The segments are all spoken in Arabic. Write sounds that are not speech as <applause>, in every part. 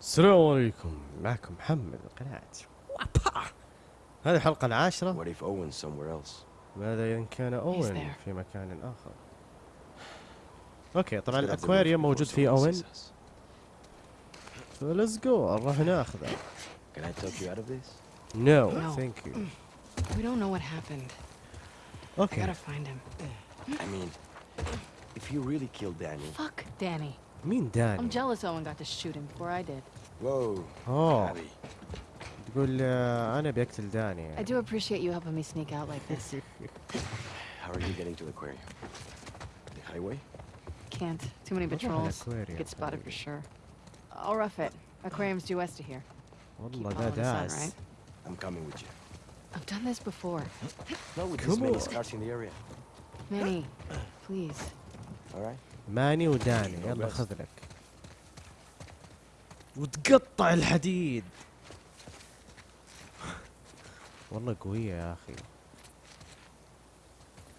السلام عليكم معكم محمد من قناة هذه الحلقة العاشرة What if Owen's somewhere else? ماذا إن كان أوين. في مكان آخر okay طبعا الأكواريوم موجود فيه someone أوين. ف let's go نروح ناخذه Can I talk you out of this? No. thank you We don't know what happened. I okay gotta find him. I mean, if you really killed Daniel. Fuck Danny. مين I'm داني؟ jealous Owen got to shoot him before I did. Whoa. أوه Abby. تقول آه، أنا بقتل داني I do appreciate you helping me sneak out like this. <laughs> How are you getting to the aquarium? The highway? Can't. Too many نروح patrols. الأكواريوم Get spotted for طيب. sure. I'll rough it. Aquarium's due west of here. والله Keep ده following the sun, داس right? I'm coming with you. I've done this before. Not with Come this many on. scars in the area. Manny, please. All right? ماني وداني يلا. خذ لك وتقطع الحديد. <laughs> والله قوية يا أخي.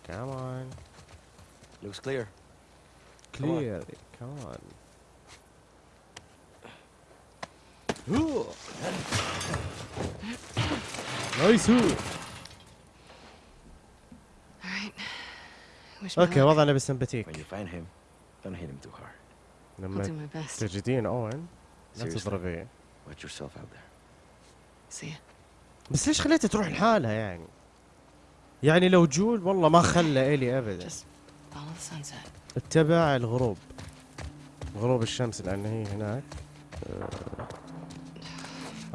كمان Looks clear. on. كلير كمان nice هو okay. وضعنا بسمباتيك Don't hit him too hard. I'll do my best. تجدين اوين لا Seriously. تضربيه Watch yourself out there. See ya. بس ليش خليتها تروح لحالها يعني يعني لو جويل والله ما خلى إيلي ابدا Just follow the sunset. اتبع الغروب غروب الشمس لأن هي هناك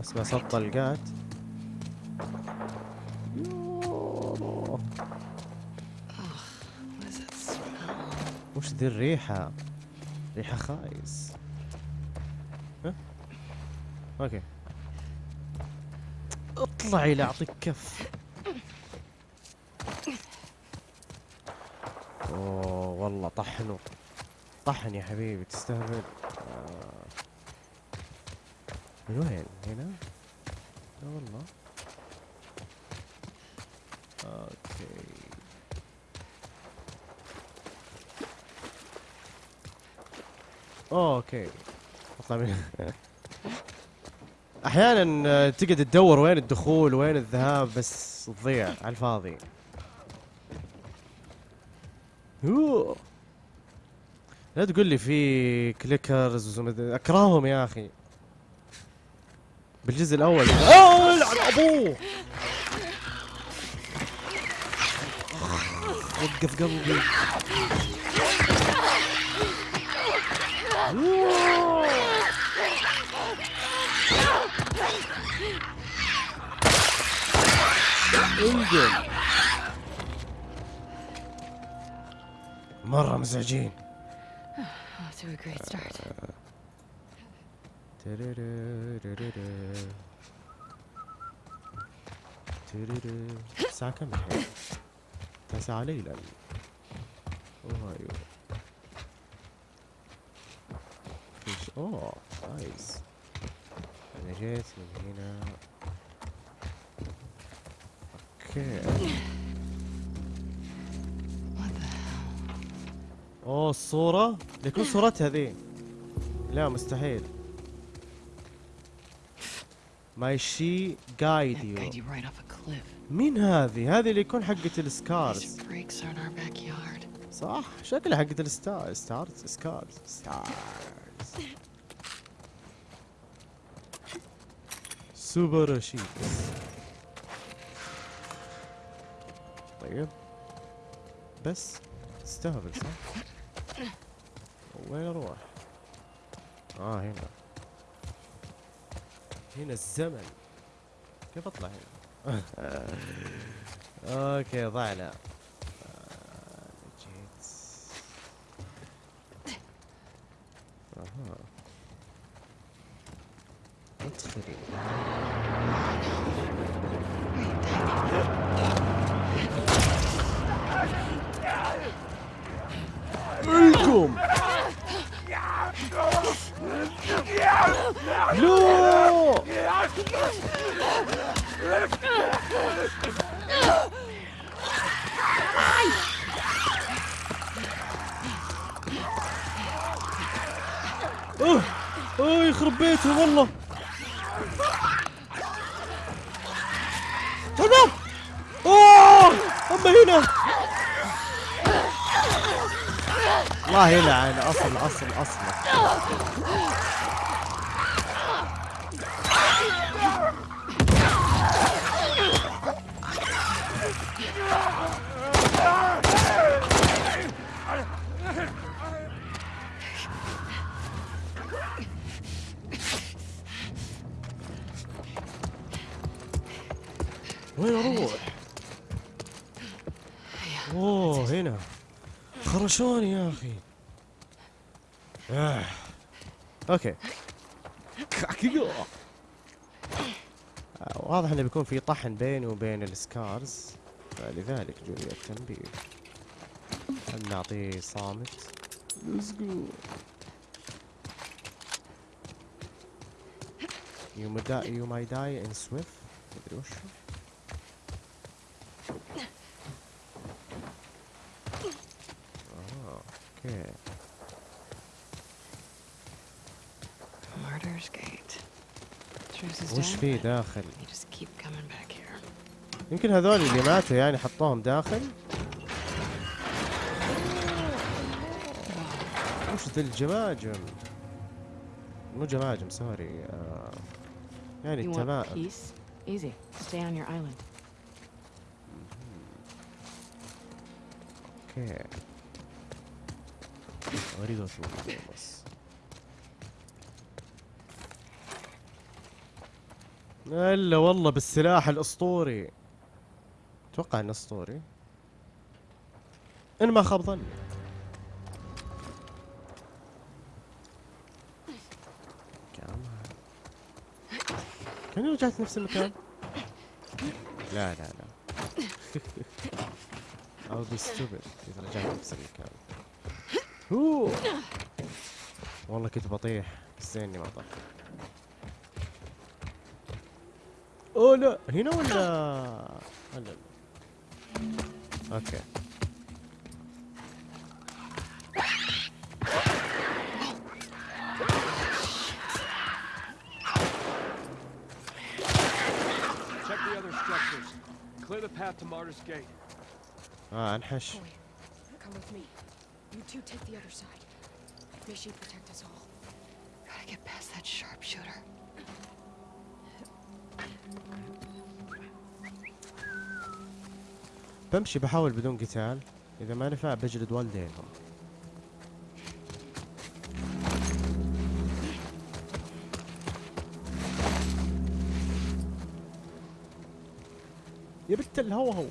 اسمع صوت طلقات يوه. وش ذي الريحة؟ ريحة خايس. ها؟ أوكي. اطلعي لاعطيك كف. أوه والله طحنه طحن يا حبيبي تستهبل. آه. من وين؟ هنا؟ لا والله. أوكي. اطلع من أحيانا آه، تقعد تدور وين الدخول وين الذهاب بس تضيع على الفاضي. لا تقول لي في كليكرز أكرههم يا أخي. بالجزء الأول. اوه يلعن أبوه. وقف قلبي. انقل مرة مزعجين. الساعة كم الحين؟ تسعة ليلا اوه أيوه فيش اوه نايس أنا جيت من هنا okay? اوه الصورة ليكون صورتها ذي لا مستحيل may she guide you. مين هذه؟ هذه اللي يكون حقة ال Scars. صح؟ شكلها حقة ال star Stars Scars Stars すばらしい طيب. بس تستهبل صح؟ وين أروح؟ آه هنا. هنا الزمن. كيف أطلع هنا؟ <laughs> okay ضعنا آه، جيت اها ادخلي القم لا اوه اوه يخرب بيته والله شباب أوه اما هنا. الله يلعن أصل أصل أصل. وين أروح؟ أوه هنا. خرشوني يا أخي. آه. okay. كاكيو. آه، واضح إنه بيكون في طحن بيني وبين ال Scars. فلذلك جوني التنبيه. خلنا نعطيه صامت. Let's go. You might die, you might die in swift. مدري وشو آه، أوكي Martyr's Gate. Truce is وش في داخل. يمكن هذول اللي ماتوا يعني حطوهم داخل. وش ذي الجماجم؟ مو جماجم sorry. آه يعني التمائم. okay. أريد بس إلا والله بالسلاح الأسطوري. أتوقع إنه أسطوري. إن ما خاب ظني. كاني رجعت نفس المكان؟ لا لا لا. I'll be stupid إذا رجعت نفس المكان. هو! والله كنت بطيح بس زيني ما طحت oh ಅಲ್ಲ ನೀನು ಒಂದು ಅಲ್ಲ okay Clear the path to Martyr's Gate. Ah, Anhesh. Come with me. You two take the other side. May she protect us all. Gotta get past that sharpshooter. بمشي بحاول بدون قتال. إذا ما نفع بجلد والديهم يا بنت الهوا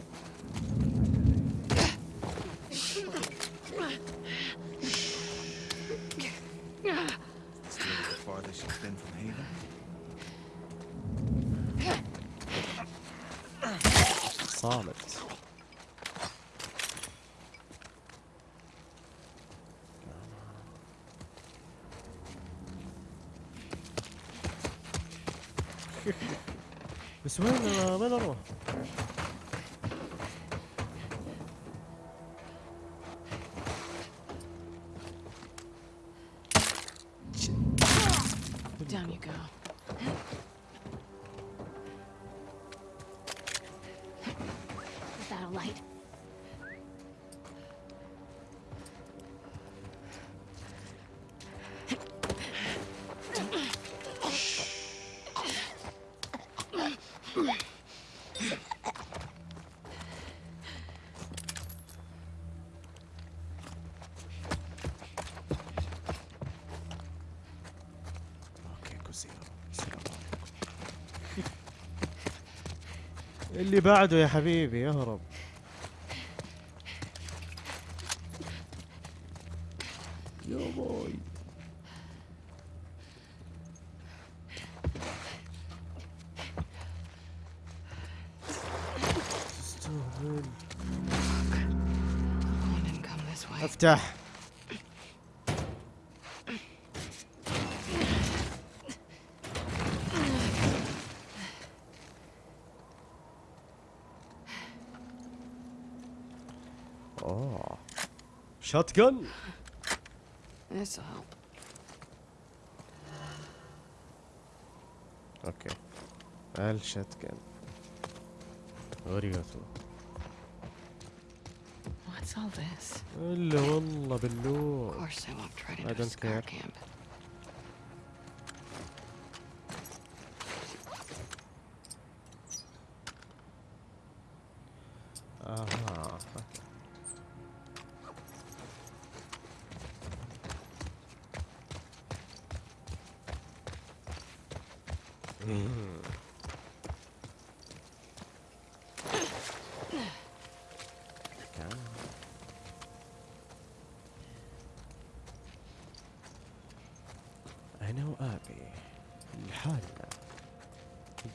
اللي بعده يا حبيبي اهرب يا باي. أفتح. Shotgun. This'll help. Okay. Al shotgun. Where you through? What's all this? Of course I won't try to do I don't care. camp.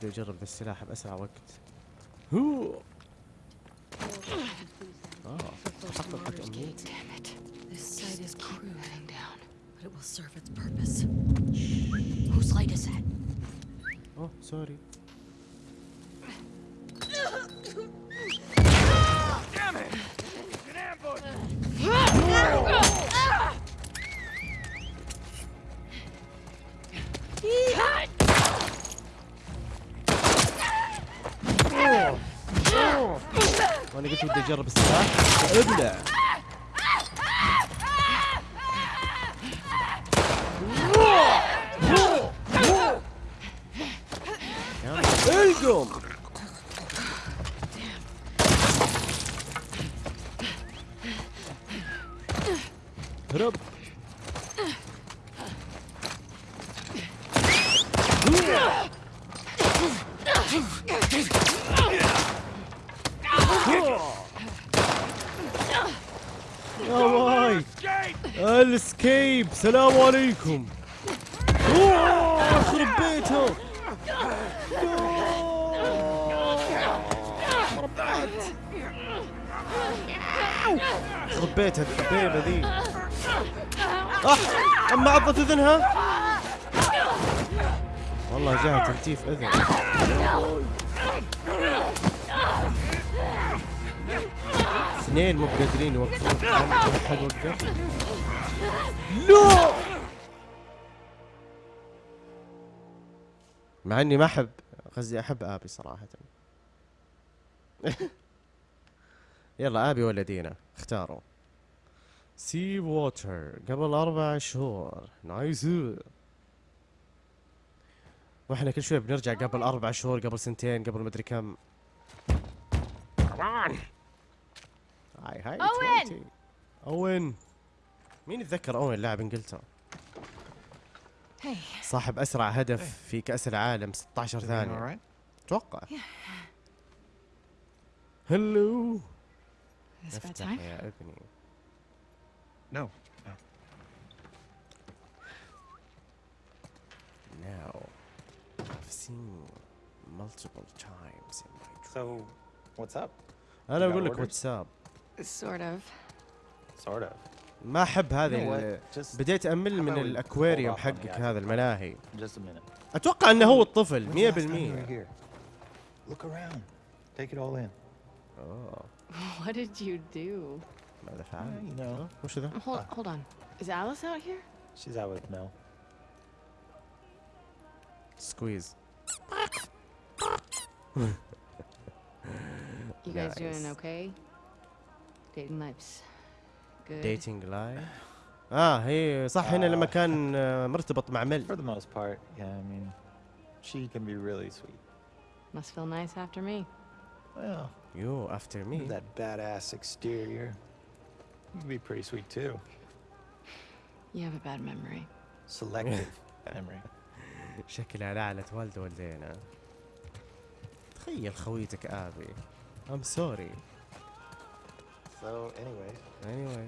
بدي أجرب ذا السلاح بأسرع وقت. هو اجرب السلاح عليكم أوه، يخرب بيتهم يخرب بيتها الدبيبة ذي أح أما عضت أذنها؟ والله جاها تلتيف أذن. اثنين مو قادرين يوقفون. حد وقف لا مع إني ما أحب قصدي أحب آبي صراحة. <laughs> يلا آبي ولا دينا اختاروا. sea water قبل أربع شهور. nice وإحنا كل شوي بنرجع قبل أربع شهور قبل سنتين قبل مدري كم. هاي هاي أوين! 20. أوين. مين يتذكر أوين لاعب إنجلترا؟ صاحب اسرع هدف في كاس العالم 16 Everything all ثانية right? أتوقع هلو افتح? يا ابني No. No. now I've seen multiple times in my dream So, what's up? أنا got أقول لك orders? واتساب Sort of. Sort of. ما احب هذه بديت امل من الاكواريوم حقك هذا الملاهي just a minute. أتوقع انه هو الطفل When's the last time you 100% were here? Look around. Take it all in. اوه What did you do? ماذا فعل؟ you know. وش ذا؟ Hold, hold on. Is Alice out here? She's out with Mel. سكويز You guys doing Nice. okay? Dating life's good. ديتنج لايف آه هي صح هنا لما آه. كان آه، مرتبط مع For مل the most part, yeah, I mean, she can be really sweet. Must feel nice after me. Well, افتر with مي that badass exterior, you can be pretty sweet too. You have a bad memory. Selective memory. شكلها لعنت والده والدينا تخيل خويتك ابي I'm sorry So, anyway. anyway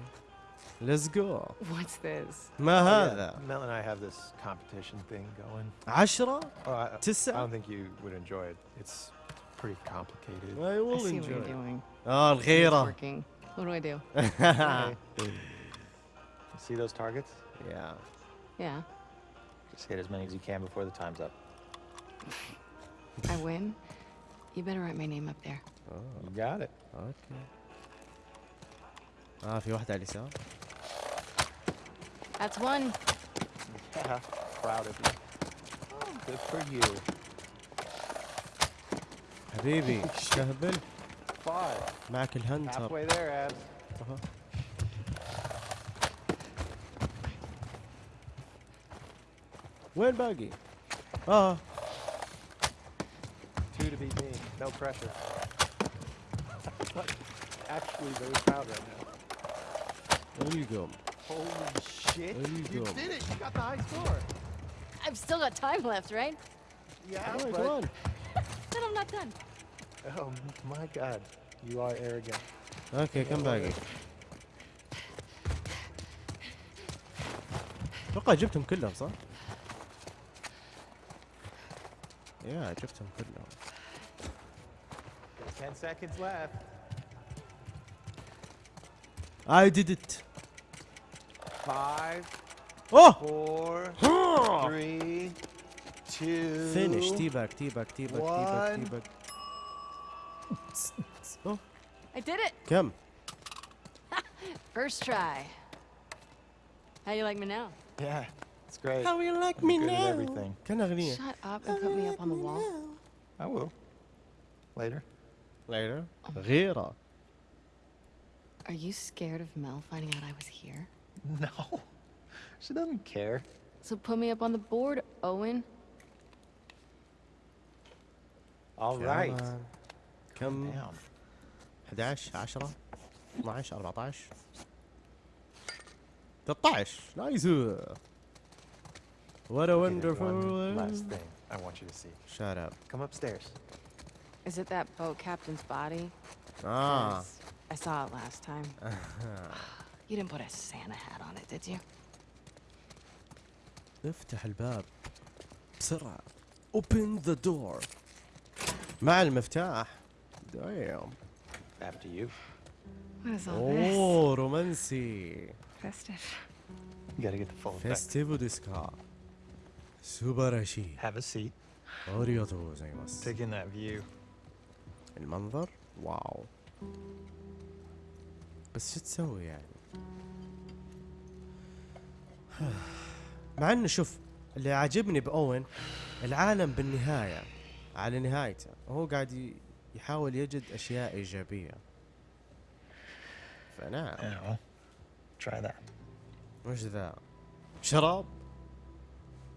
let's go What's this? ما oh, yeah, هذا Mel and I have this competition thing going. عشرة Oh, I, I تسعة don't think you would enjoy it. It's pretty complicated. I I will see what you're enjoy doing. اه It's الغيرة working. What do I do? <laughs> Okay. You see those targets? yeah Yeah. Just hit as many as you can before the time's up. I win. You better write my name up there. oh You got it. اوكي اه في واحدة على اليسار That's one. Yeah, proud of you. Oh, good for you. حبيبي تهبل Five. معك الهنتر Halfway there, Abs. أها. وين باقي؟ اه Two to beat me. No pressure. Actually, very proud right now. القم Holy shit. There you you go. did it. You got the high score. I've still got time left, right? Yeah, Come on, but... come on. <laughs> Then I'm not done. Oh my god. You are arrogant. اوكي كم باقي؟ اتوقع جبتهم كلهم صح؟ يا جبتهم كلهم Ten seconds left. I did it Five. Oh! Four. <gasps> Three. Two. Finish. T-back, T-back, T-back, T-back, T-back. Oh. I did it. Come. <laughs> First try. How you like me now? Yeah, it's great. How you like I'm me good now? At everything. Shut up and How put me up on the wall. Now? I will. Later. Later. Oh. Later. Are you scared of Mel finding out I was here? <laughs> No. She doesn't care. So put me up on the board, Owen. All right. Come down. 11 10 12 14 13 nice What a wonderful last thing I want you to see. Shut up. Come upstairs. Is it that boat captain's body? Ah. I saw it last time. <laughs> You didn't put a Santa hat on it, did you? افتح الباب بسرعة. Open the door. مع المفتاح. Damn. After you. What is all اوه رومانسي. this? Festive. You gotta get the full effect. فيستيفو ديسكا. すばらしい. Have a seat. ありがとうございます. Take in that view. المنظر wow. بس شو تسوي يعني؟ مع إنه شوف اللي عاجبني بأوين العالم بالنهاية على نهايته هو قاعد يحاول يجد أشياء إيجابية فنعم try that. وش ذا شراب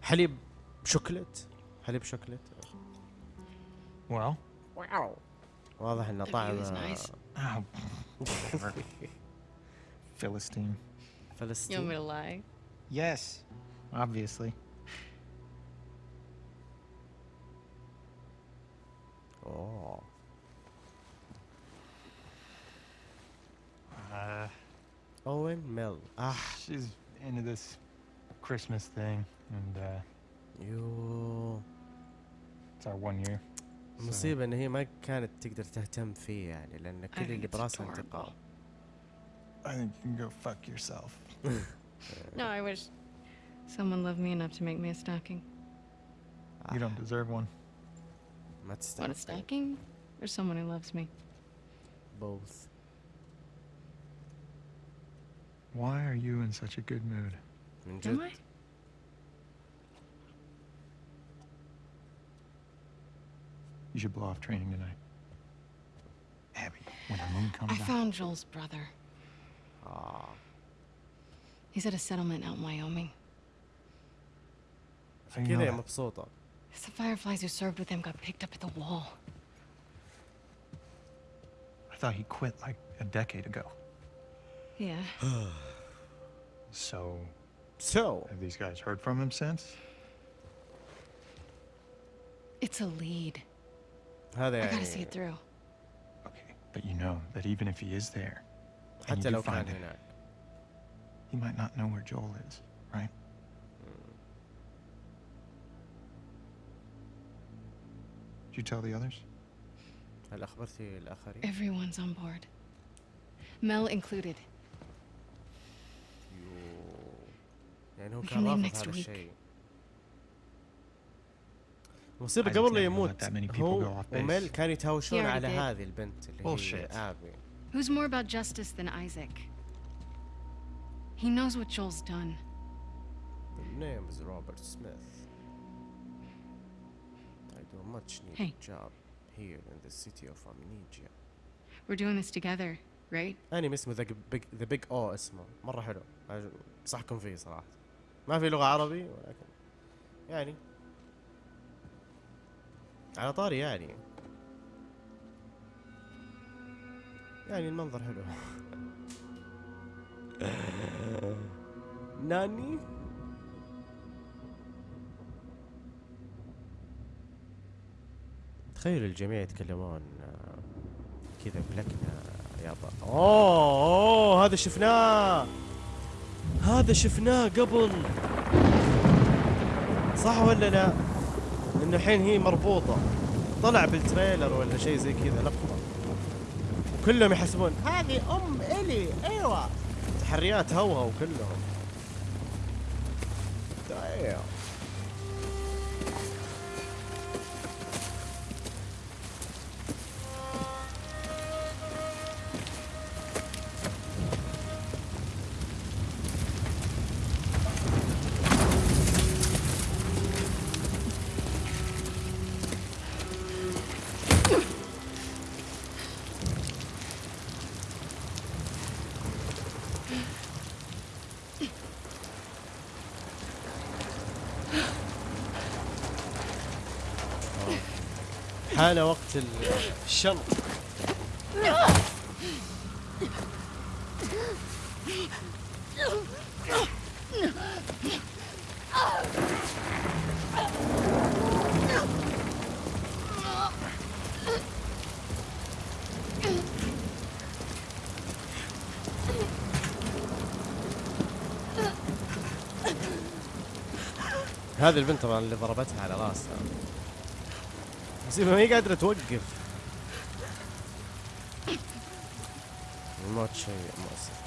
حليب شوكلت حليب شوكلت Well, واو واضح انه The view طعم is nice. whatever. <laughs> Philistine. You want me فلسطين to lie? Yes, obviously. اوه Uh, اوين ميل اه she's into this Christmas thing, and uh, يو it's our one year. so- المصيبة ان هي ما كانت تقدر تهتم فيه يعني لان كل think اللي it's براسها adorable. انتقام I think you can go fuck yourself. <laughs> No, I wish someone loved me enough to make me a stocking. You don't deserve one. What stocking? A stocking? Or someone who loves me. Both. Why are you in such a good mood? Am I? You should blow off training tonight. Abby, when the moon comes I out. I found Joel's brother. Aw. He's at a settlement out in Wyoming. Get him, absurdo. It's the Fireflies who served with him got picked up at the wall. I thought he quit like a decade ago. Yeah. <sighs> so. So. Have these guys heard from him since? It's a lead. How they? I gotta see it through. Okay, but you know that even if he is there, and you do find him, he might not know where Joel is, right? Did you tell the others? هل اخبرتي الاخرين؟ Everyone's on board. Mel included. يو. يعني هو We كان can leave رافض next هذا week. الشيء المصيبة Isaac's قبل لا never يموت let that many people هو go off base. وميل كانوا يتهاوشون He already على did. هذه البنت اللي هي Bullshit. ابي Who's more about justice than Isaac? He knows what Joel's done. The name is Robert Smith. I do a much needed Hey. job here in the city of Amnesia We're doing this together, right? انمي اسمه ذا بيج ذا بيج أو اسمه مره حلو انصحكم فيه صراحة ما في لغه عربي ولكن يعني على طاري يعني يعني المنظر حلو ناني؟ تخيل الجميع يتكلمون آه، كذا بلكنة يابا أوه أوه هذا شفناه! هذا شفناه قبل! صح ولا لا؟ إنه الحين هي مربوطة. طلع بالتريلر ولا شيء زي كذا لقطة كلهم يحسبون هذه أم إلي. أيوه. تحريات هوهو كلهم دايم حان وقت ال- الشنط هذه البنت طبعا اللي ضربتها على راسها. بس ما هي قادرة توقف. الموت شيء مؤسف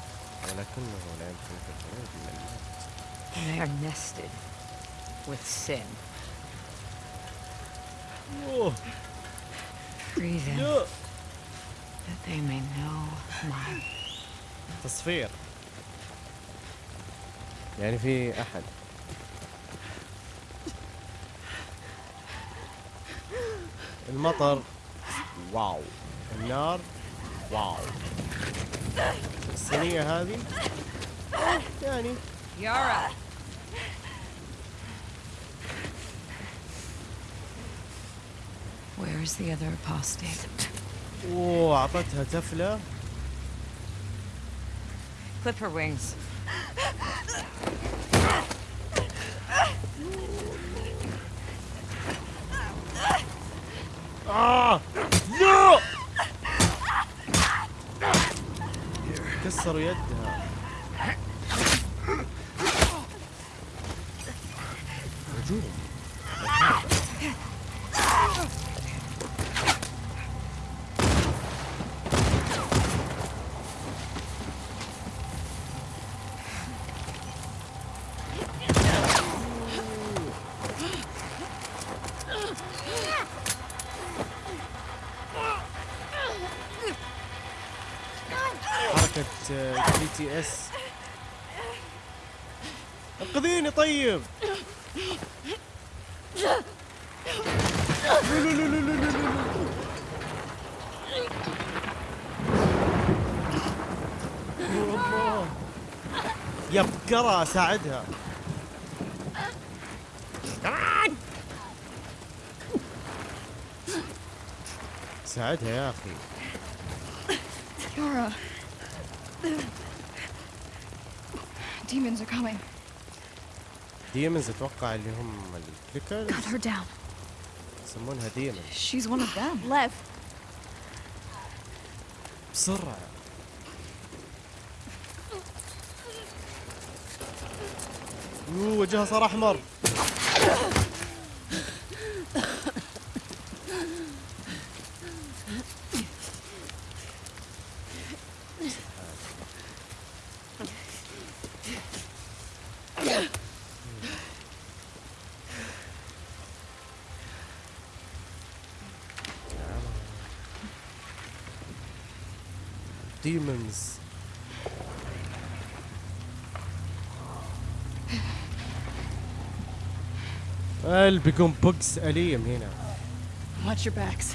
ولكنه لا يمكنك الخروج من الموت. They're nested with sin. Free them لا that they may know my تصفير. يعني في أحد. المطر. واو. النار. واو. الصينية هذه. يعني. Yara. Where is the other apostate? أوه أعطتها تفلة. Clip her wings. كسروا يدها تي إس انقذيني طيب. يا يا بقرة ساعدها ساعدها يا أخي. Demons are coming. demons أتوقع اللي هم ال clickers Cut her down. يسمونها demon She's one of them. Lev. بسرعة أوه وجهها صار احمر ديمونز قلبي بيكون بوكس أليم هنا Watch your backs.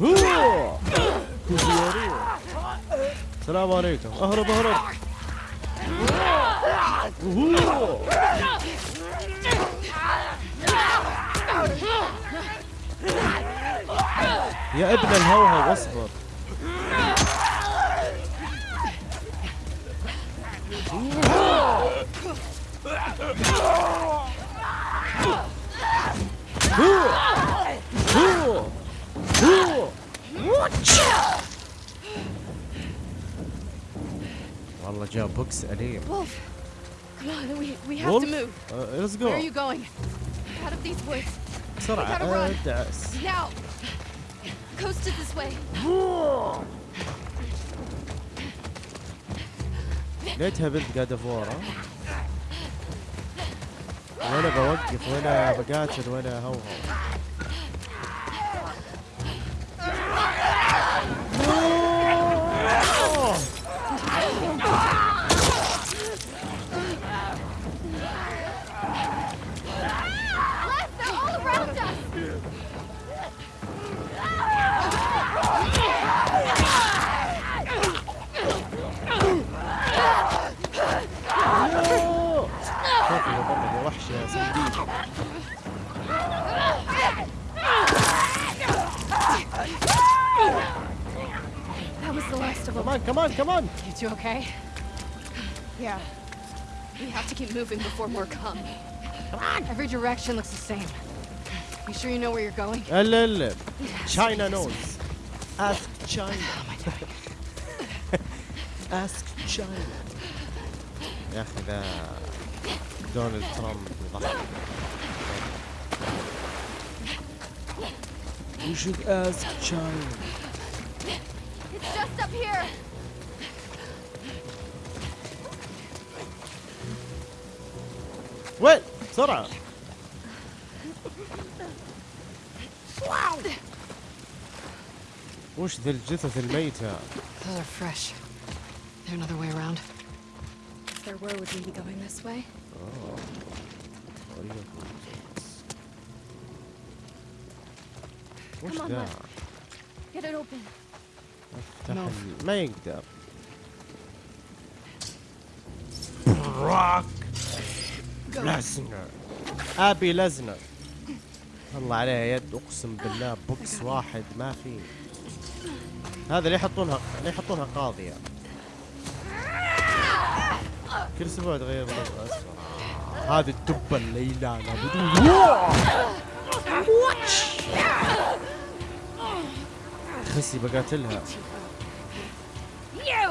هو كوزيارو. السلام عليكم اهرب اهرب هو. يا ابن الهوهو اصبر. والله جاء بوكس أليم come on, we, we have Wolf? to move. Uh, let's Where are go you going? Out of these woods. بسرعة gotta run. ادعس Now! Coast it this way. ليتها بنت قاعدة فورا ولا بوقف ولا بقاتل ولا هوهو Les, last of them. كمان كمان كمان You two okay? Yeah. We have to keep moving before more come. Every direction looks the same. You sure you know where you're going? الا الا China knows ask China <laughs> ask China يا اخي ذا دونالد ترامب يضحك You should ask China وين بسرعة وش ذا الجثث الميتة Those are fresh. There another way around? If there were, would we be going this way? وش Come on, ذا Lev. Get it open. افتح No. ال- ما يقدر براك لزنر أبي لزنر الله عليه يد أقسم بالله بوكس واحد ما في. هذا اللي يحطونها اللي يحطونها قاضية كل أسبوع تغير هذه الدبة الليلانة بدون. خسي بقاتلها. You!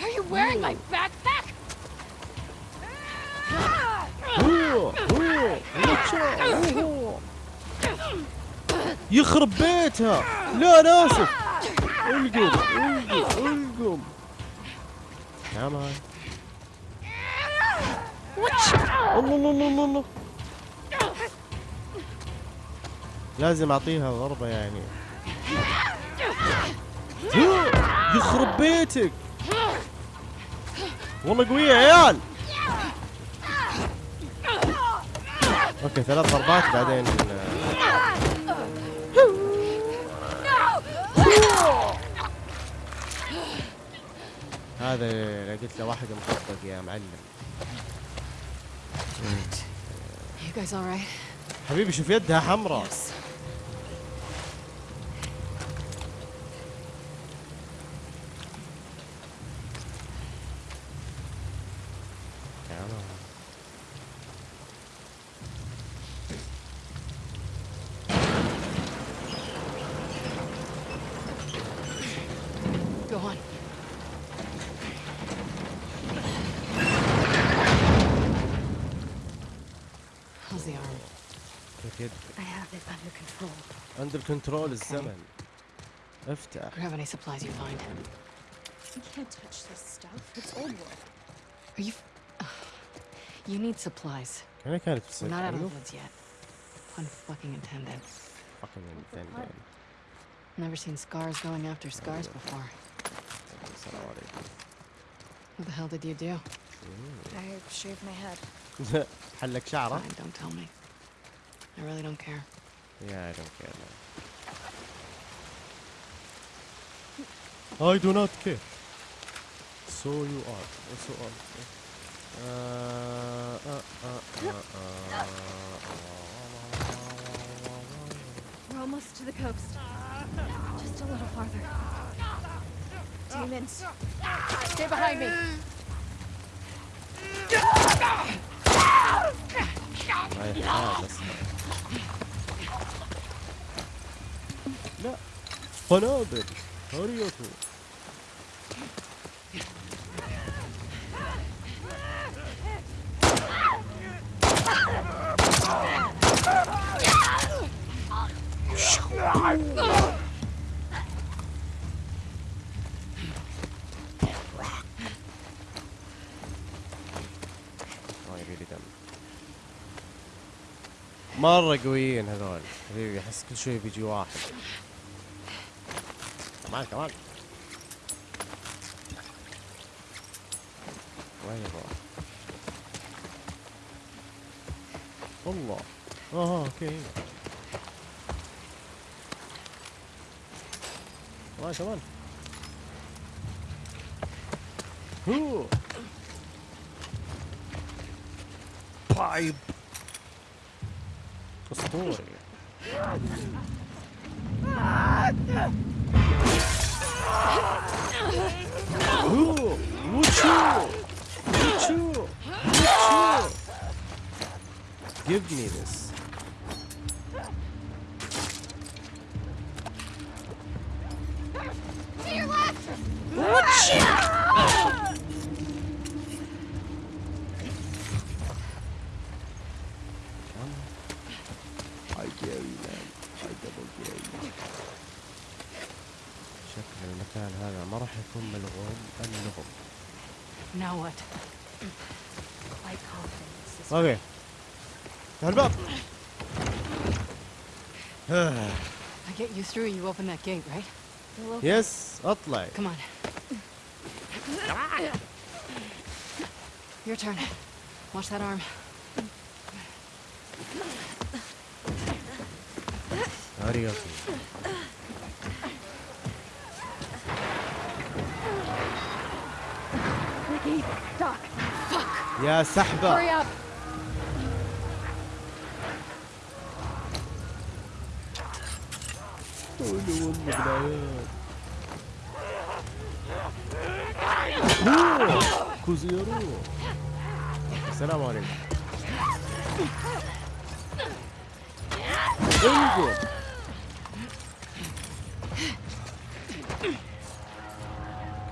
Are you wearing my backpack? هو هو واتشا، هو. يخرب بيتها لا أنا اسف القم القم القم الله الله الله الله لازم اعطيها ضربة يعني يخرب بيتك والله قوية يا عيال أوكي ثلاث ضربات بعدين آه، هذا اللي قلت له واحد مطبق يا معلم? حبيبي شوف يدها حمراء. Go on. How's the arm? كيف يد I have it under control. اندر كنترول الزمن افتح Grab any supplies you find. We can't touch this stuff. It's old wood. Are you... <sighs> You need supplies. كان كانت We're تصير not out of the حلو woods yet. Pun fucking intended. fucking intended. Never seen scars going after scars before. السلام عليكم What the hell did you do? I shaved my head. حلك شعره Fine, don't tell me. I really don't care. Yeah, I don't care man. I do not care. So you are. So are. Uh, uh, uh, uh, We're almost to the coast. Just a little farther. Demons. Stay behind me. My God, no. do arigato. Shoo. مرة قويين هذول. حبيبي أحس كل شوي بيجي واحد. كمان كمان. وين يروح؟ والله. آه أوكي. كمان كمان. هو. بايب. どうよ。お through, you open that gate, right? Yes, Atlay. Come on. Your turn. Watch that arm. Arigato. Ricky, Doc. Fuck. Yeah, Sahba. Hurry up. السلام عليكم. انقل.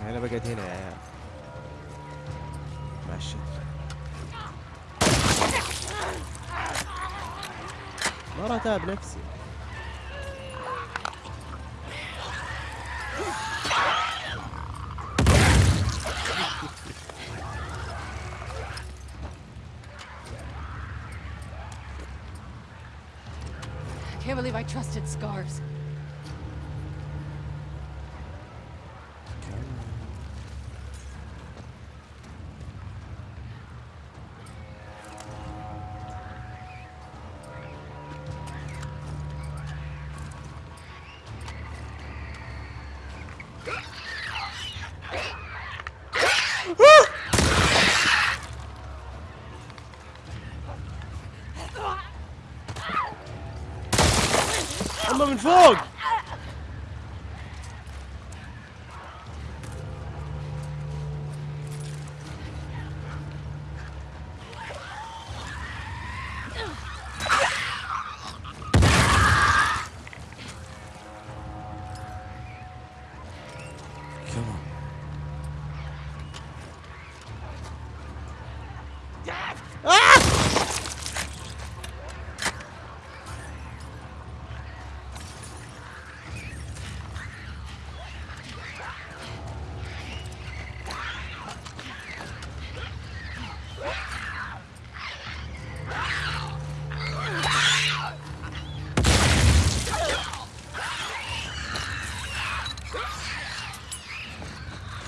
أنا بقعد هنا يا عيال. ماشي. ما راح اتعب نفسي. Believe I trusted scars.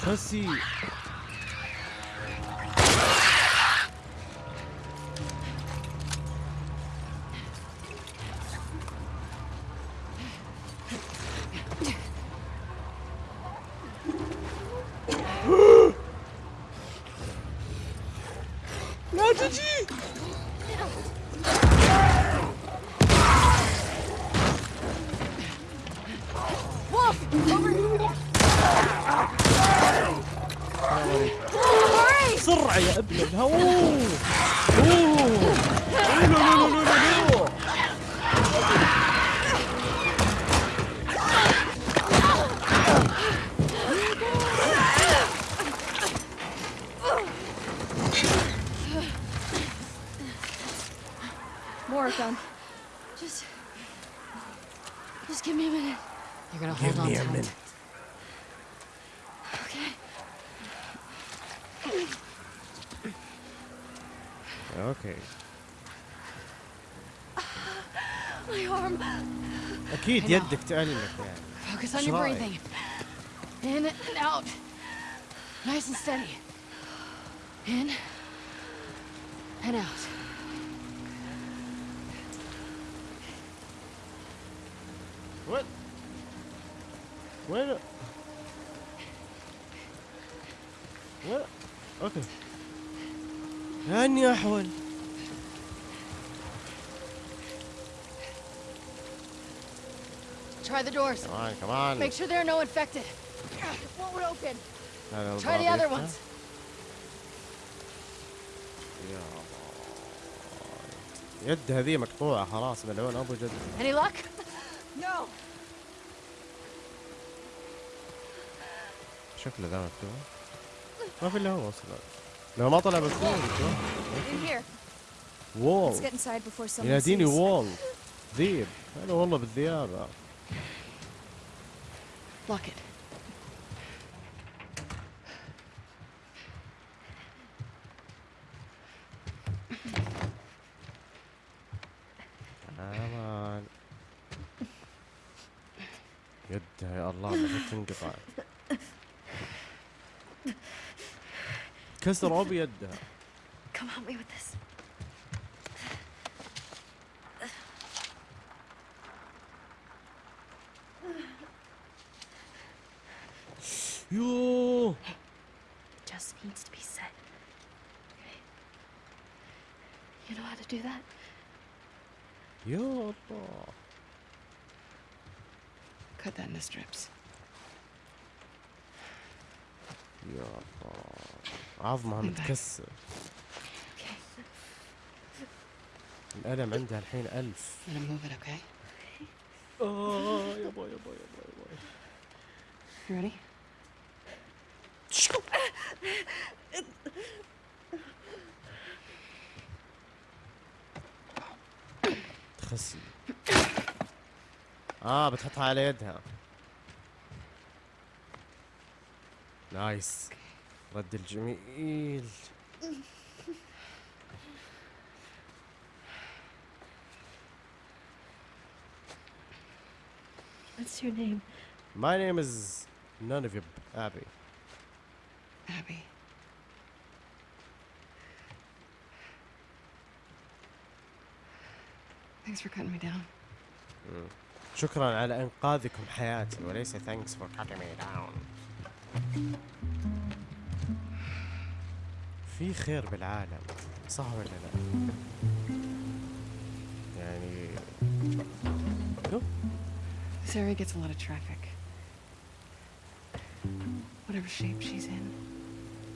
Mas اكيد I know. يدك تألق يعني Focus on That's your right. breathing. In and out. Nice and steady. Make sure there are no infected. What would open? هذا Try the الباب other يفتح. ones. يا باي. يد هذه مقطوعة خلاص ملعون ابو جد Any luck? No. شكله ذا مفتوح ما في الا هو اصلا لو ما طلع مفتوح In here. وول Let's get inside before someone يناديني sees. وول ذيب انا والله بالذيابة Lock it. امان يدها يا الله ما تنقطع كسر ابو عظمها متكسر Okay. الألم عندها الحين ألف. I'm gonna move it, okay? آه يابا يابا يابا يابا You ready? تخسي. آه بتحطها على يدها. نايس. رد الجميل What's your name? My name is none of you Abby Abby. Thanks for cutting me down. شكرا على انقاذكم حياتي وليس thanks for cutting me down في خير بالعالم صح ولا لا يعني شوف This area gets a lot of traffic. Whatever shape she's in,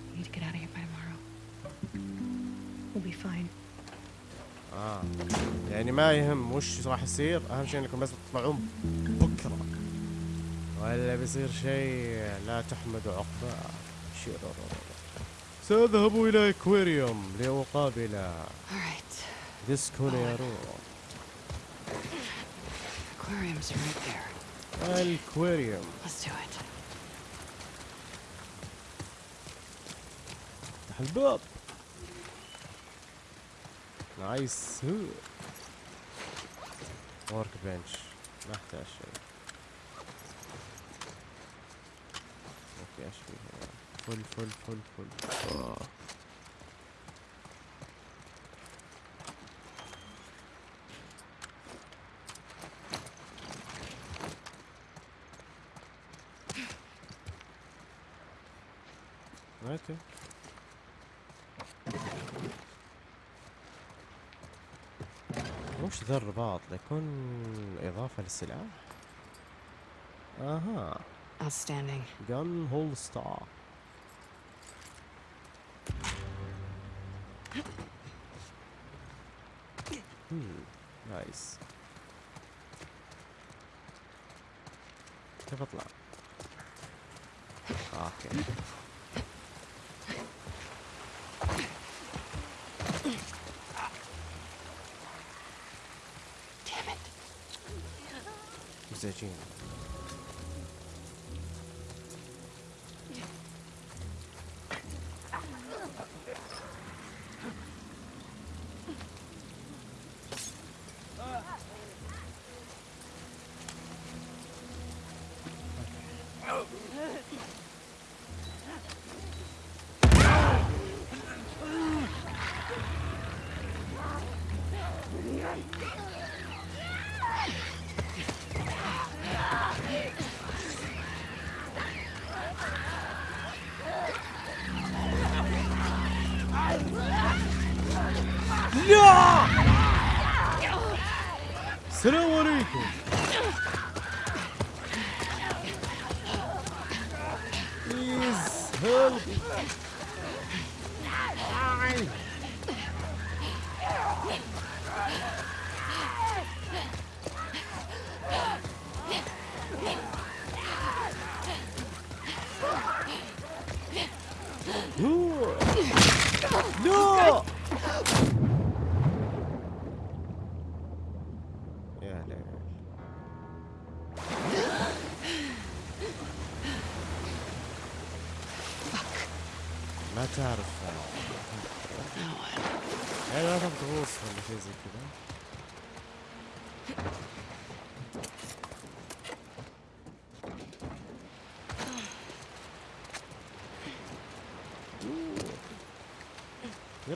we need to get out of here by tomorrow. We'll be fine. آه يعني ما يهم وش راح يصير أهم شيء إنكم بس تطلعون بكرة ولا بيصير شيء لا تحمد عقباه شررر. اكواريوم لأقابل All right. ديسكونيرو Aquarium's right there. ال aquarium Let's do it. افتح الباب nice workbench ما أحتاج شيء okay إيش في هنا full full full full آه. أوكي وش ذا الرباط يكون إضافة للسلاح؟ أها Outstanding. جن Hmm, nice. Levanta lá. Ah, ok. Damn it. Zezinho.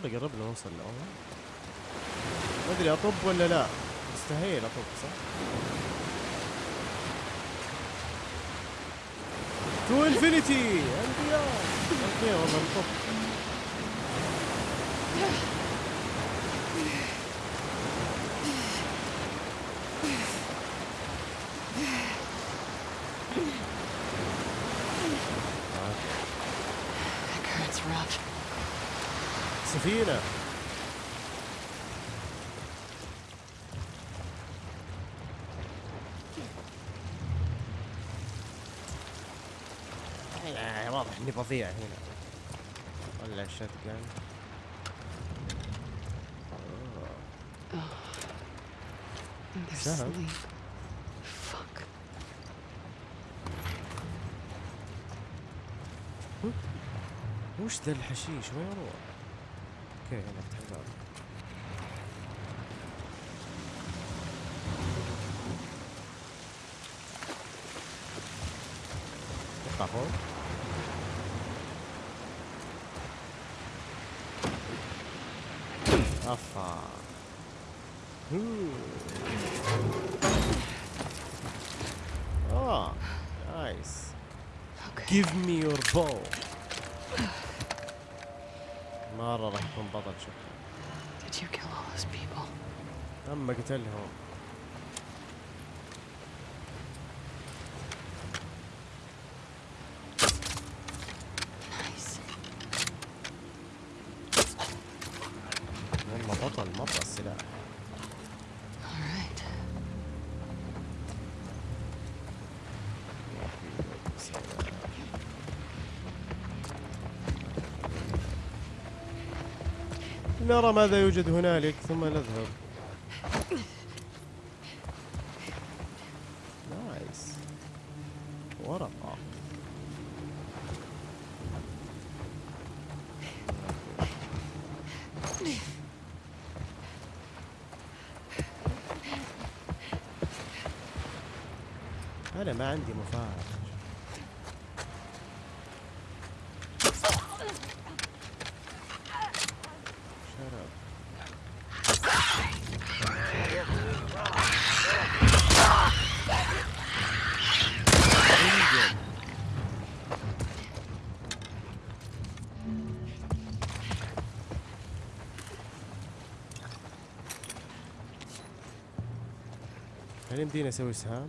يلا قربنا نوصل لأول ما أدري أطب ولا لا. مستحيل أطب صح؟ To infinity! and beyond! okay والله نطب سفينة آه، واضح إني بضيع هنا. ولا جان asleep. Fuck. وش ذا الحشيش؟ وين يروح؟ Okay, نرى ماذا يوجد هنالك ثم نذهب. نايس ورقة. أنا ما عندي مفاعل هل يمديني أسوي سهام؟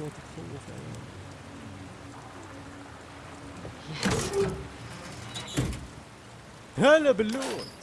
هم الاصوات تخوف هلا باللوت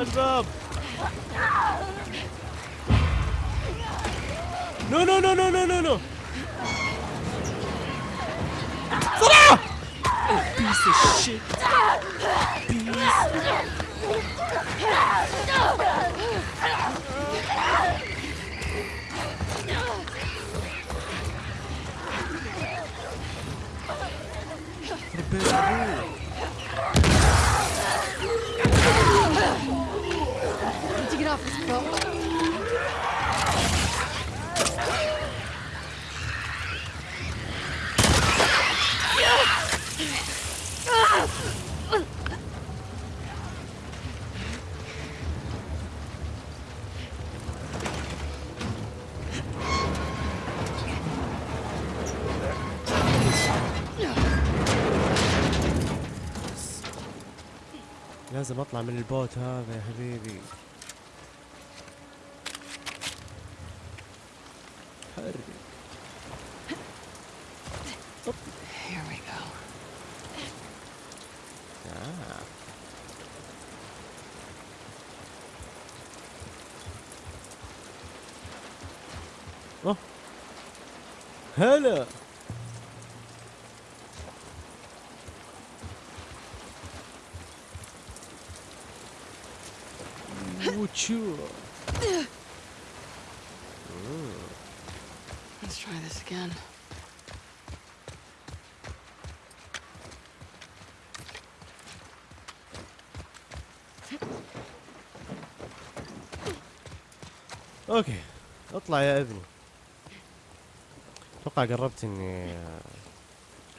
Langsam! No, no, no, no, no, no, no! So da! Oh, piece of shit! Piece! Beru! لازم اطلع من البوت هذا يا حبيبي حرك Here we go. آه. أوه. هلا وتشو Let's try this again. أوكي اطلع يا أبني. أتوقع قربت إني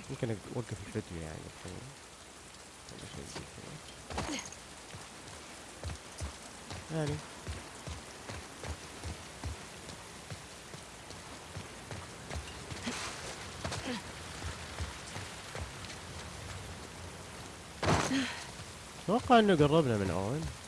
ممكن أوقف الفيديو يعني. يعني. أتوقع إنه قربنا من اون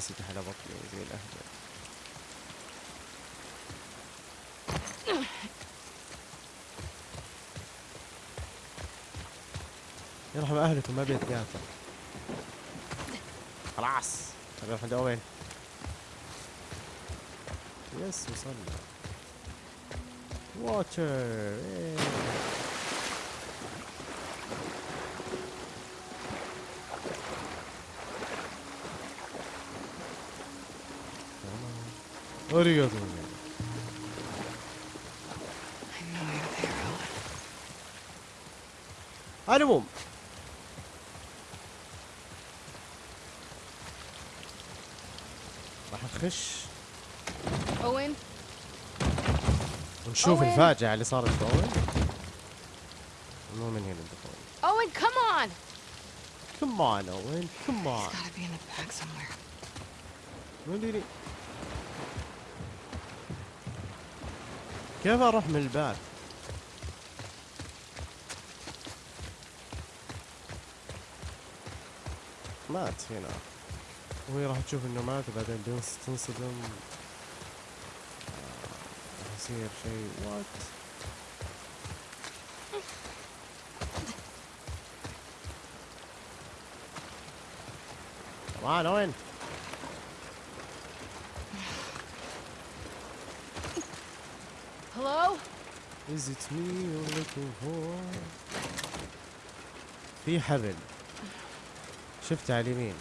منسدح على بطني زي الاهبل يرحم اهلكم ما بيتقاتل خلاص. نروح عند اوين يس وصلنا. واتر إيه. أريغاتو I know you're there, Owen. على العموم راح نخش Owen, ونشوف. الفاجعة اللي صارت في أوين مو من هنا الدخول Owen, come on! كم on أوين كم He's on gotta be in the back somewhere. ما ادري كيف أروح من الباب؟ مات هنا. وهي راح تشوف إنه مات وبعدين تنصدم. آه، يصير شيء. وات كمان وين Hello? Is it me you're looking for? في حبل. شفته على اليمين.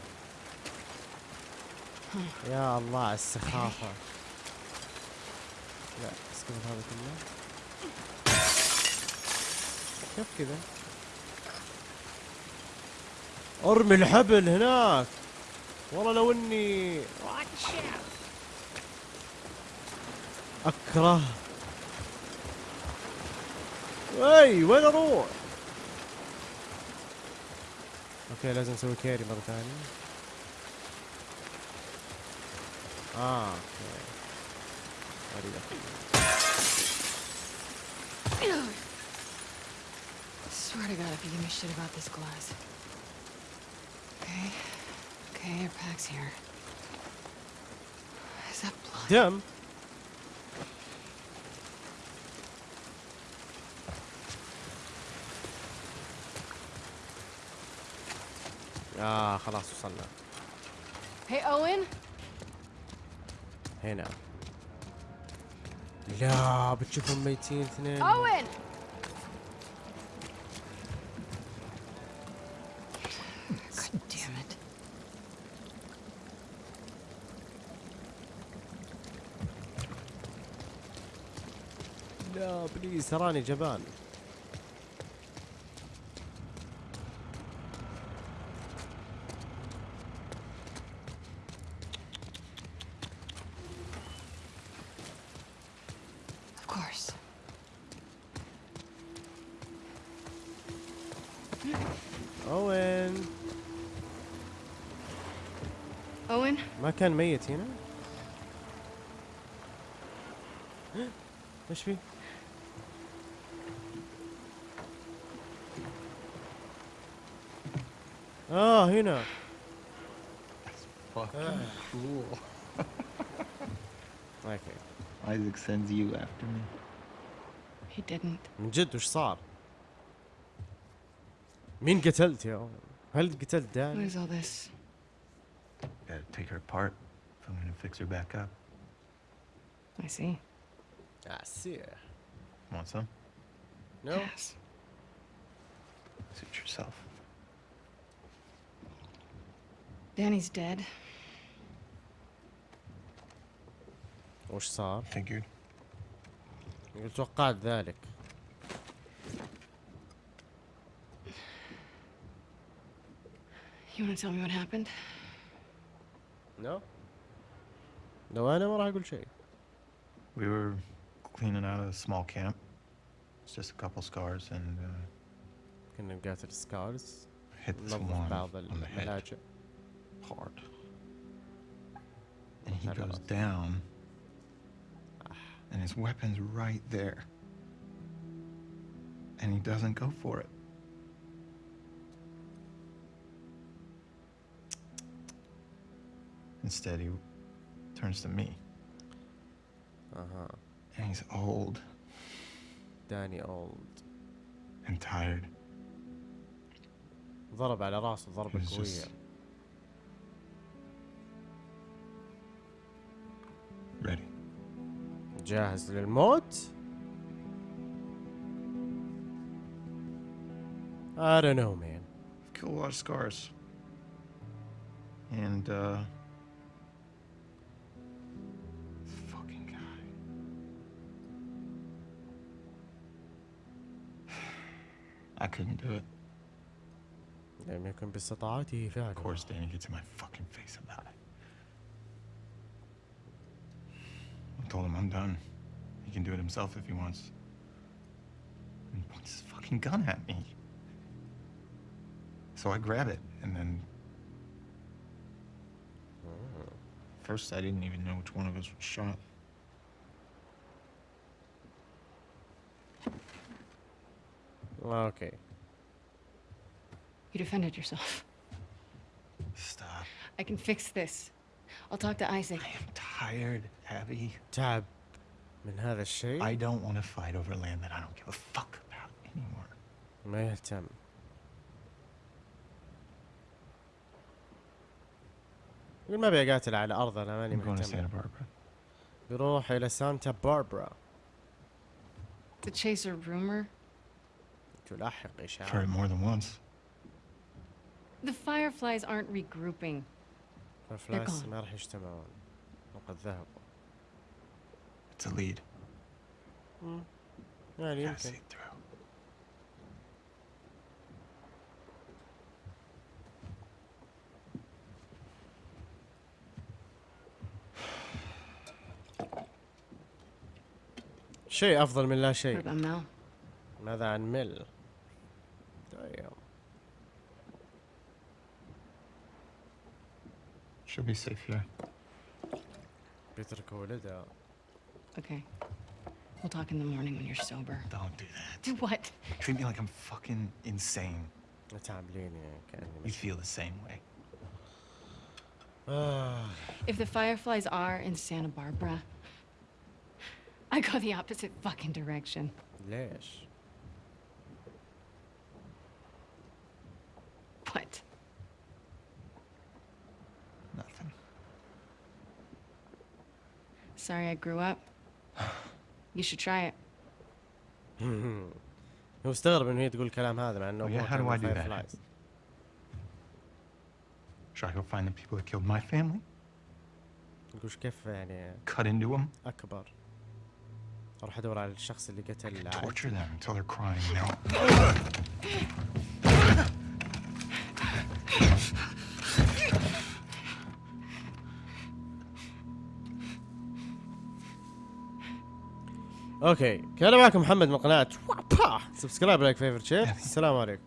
يا الله على السخافة. لا اسكت هذا كله. كيف كذا؟ أرمي الحبل هناك. والله لو إني أكره. اي وين اروح؟ اوكي لازم اسوي كيري مرة ثانية. اه اوكي. اريد أخذ. Swear to God, if you give me shit about this glass. Okay. Okay, your pack's here. Is that blood? دم آه خلاص وصلنا Hey, Owen? هنا لا بتشوفهم ميتين اثنين Owen! God damn it. لا بليز تراني جبان Of course. اوين Owen? ما كان ميت هنا إيش في آه هنا Fucking cool. أوكي Isaac sends you after me. He didn't. من جد وش صار مين قتلت يا؟ هل قتلت What داني is all this? Gotta take her apart if I'm gonna fix her back up. I see. Ah, see. Want some? No? Yes. Suit yourself. Danny's dead. وش صار؟ Figured. يقول توقعت ذلك You want to tell me what happened? نو لو انا ما راح اقول شيء We were cleaning out a small camp. It's just a couple scars and uh, كنا نقاتل سكارز hit this ننظف one بعض on the head الملاجئ hard. And he Had a goes lot. down, and his weapon's right there. And he doesn't go for it. Instead, he turns to me. اها And he's old داني اولد and tired. ضرب على راسه ضربة He's قوية just ready. جاهز للموت I don't know man Killed a lot of scars. And, uh. couldn't do it. لم يكن باستطاعته فعله Of course, Danny gets in my fucking face about it. I told him I'm done. He can do it himself if he wants. And he points his fucking gun at me. So I grab it, and then. First, I didn't even know which one of us was shot. اوكي You defended yourself. Stop. I can fix this. I'll talk to Isaac. I am tired, Abby. تعب من هذا الشيء I don't want to fight over land that I don't give a fuck about anymore. ما يهتم يقول ما ابي اقاتل على ارض انا ماني I'm going to مهتم Santa Barbara. بيروح الى سانتا باربرا To chase a rumor? تلاحق I've heard it اشاعه more than once. The Fireflies aren't regrouping. ففلاس gone. ما راح يجتمعون وقد ذهبوا It's a lead. يعني Gotta يمكن see it through. شيء افضل من لا What شيء about Mel? ماذا عن ميل She'll be safe here. Better call it out. Okay. We'll talk in the morning when you're sober. Don't do that. Do <laughs> what? Treat me like I'm fucking insane. You feel the same way. <sighs> if the fireflies are in Santa Barbara, I go the opposite fucking direction. Yes. Sorry I grew up. <sighs> You should try it. هو استغرب انه هي تقول الكلام هذا مع انه Oh, yeah, أبوها how كان do I من do that? Fireflies. Should I go find the people that killed my family? يقول "إيش كيف يعني Cut into them? اكبر اروح ادور على الشخص اللي قتل عائلتي. Torture them until they're crying, you <laughs> okay كان معكم محمد من قناة subscribe like favorite share السلام عليكم.